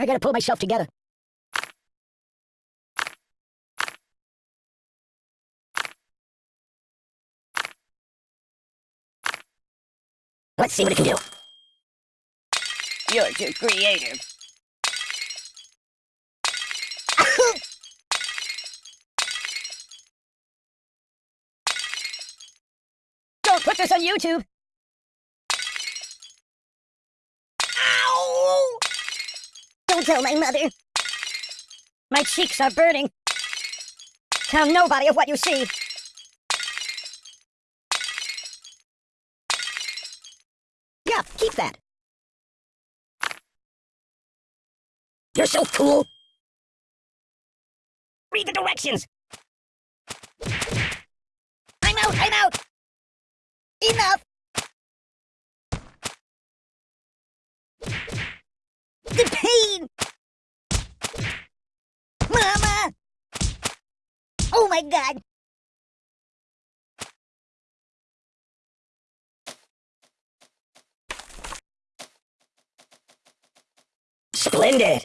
I gotta pull myself together. Let's see what it can do. You're too creative. Don't put this on YouTube! Ow! Don't tell my mother. My cheeks are burning. Tell nobody of what you see. Yeah, keep that. You're so cool. Read the directions. I'm out, I'm out. Enough. The pain. Mama. Oh my god. Splendid.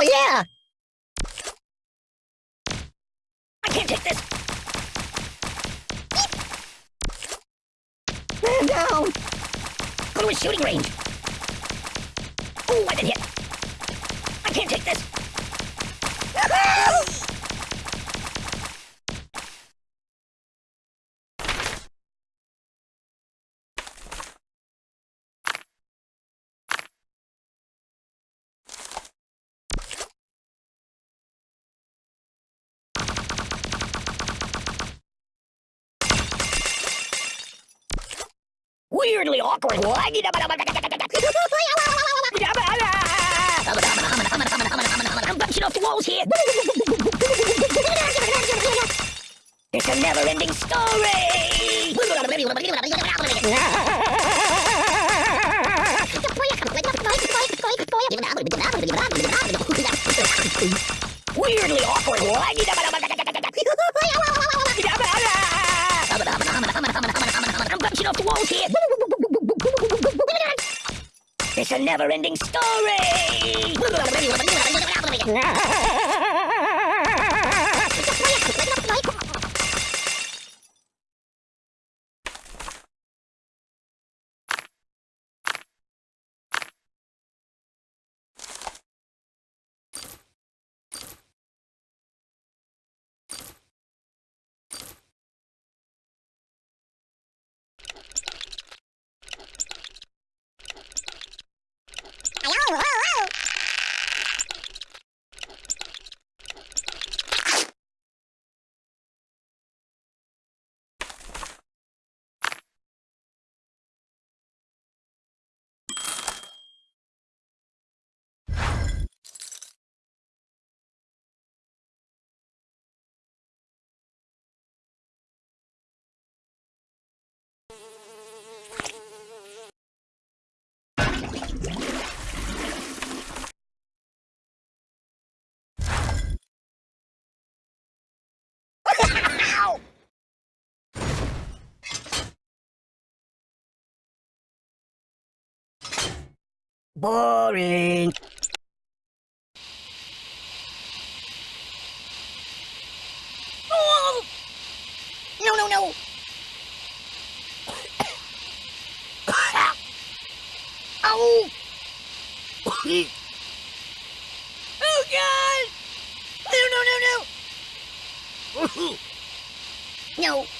Oh yeah! I can't take this! Man down! Go to a shooting range! Oh, I've been hit! I can't take this! Weirdly awkward. I'm bouncing off the walls here. It's a never-ending story. Never-ending story. Boring. Oh! No, no, no. Ow! Oh God! No, no, no, no! No.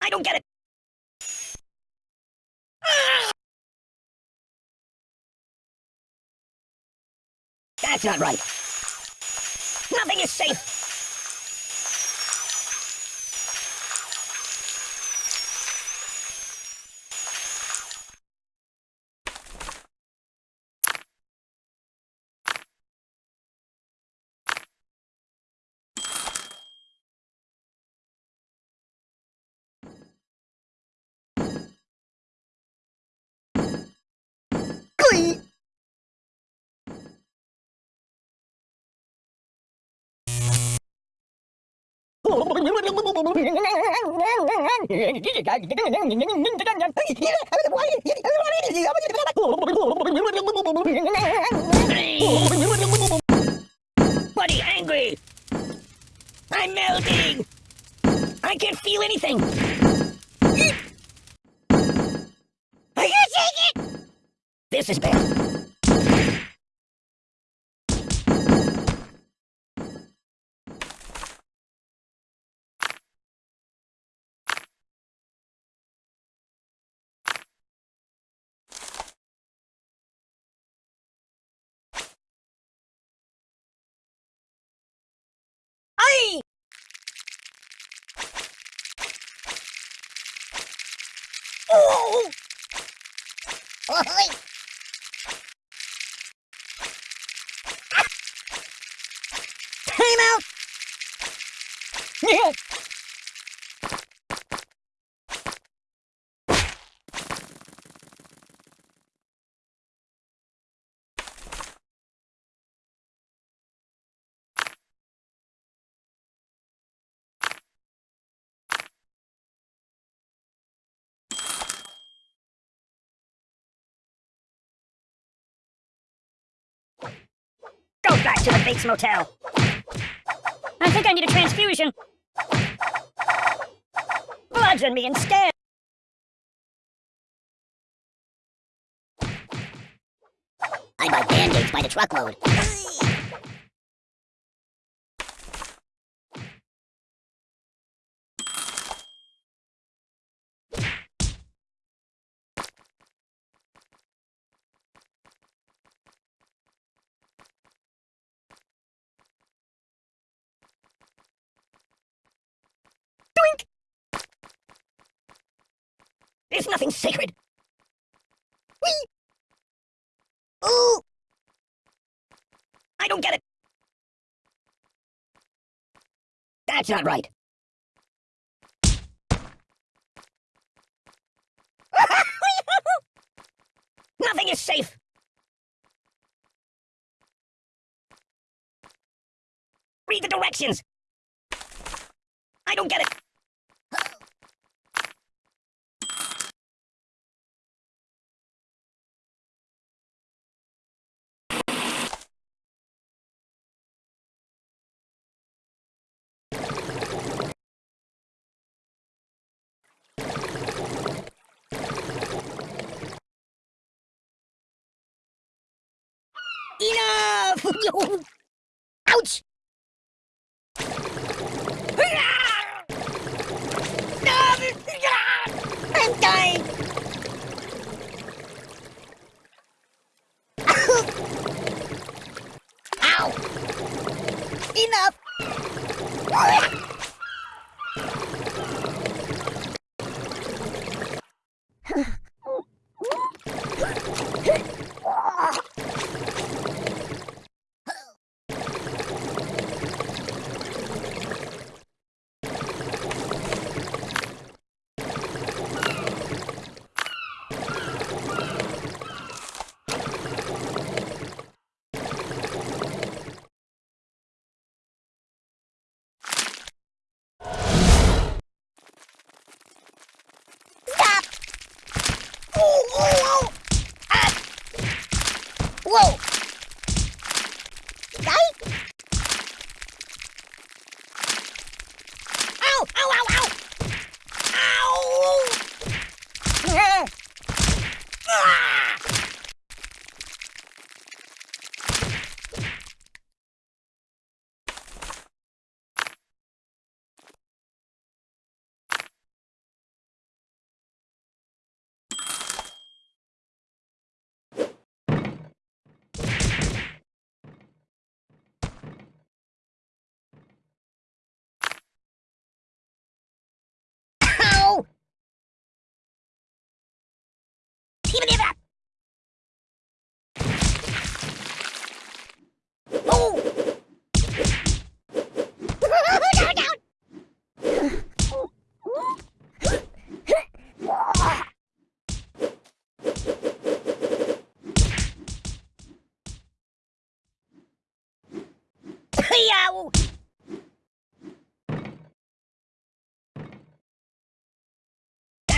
I don't get it. That's not right. Nothing is safe. Buddy, angry! I'm melting! I can't feel anything! I can't take it! This is bad. Oh! Oy! Time out! to the Bates Motel. I think I need a transfusion. In me instead. I buy band-aids by the truckload. There's nothing sacred. Whee! Ooh! I don't get it. That's not right. Nothing is safe. Read the directions. Enough! Ouch! I'm dying! Ow! Enough! Whoa!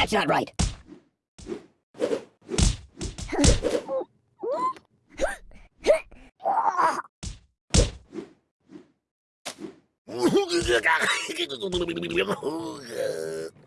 That's not right.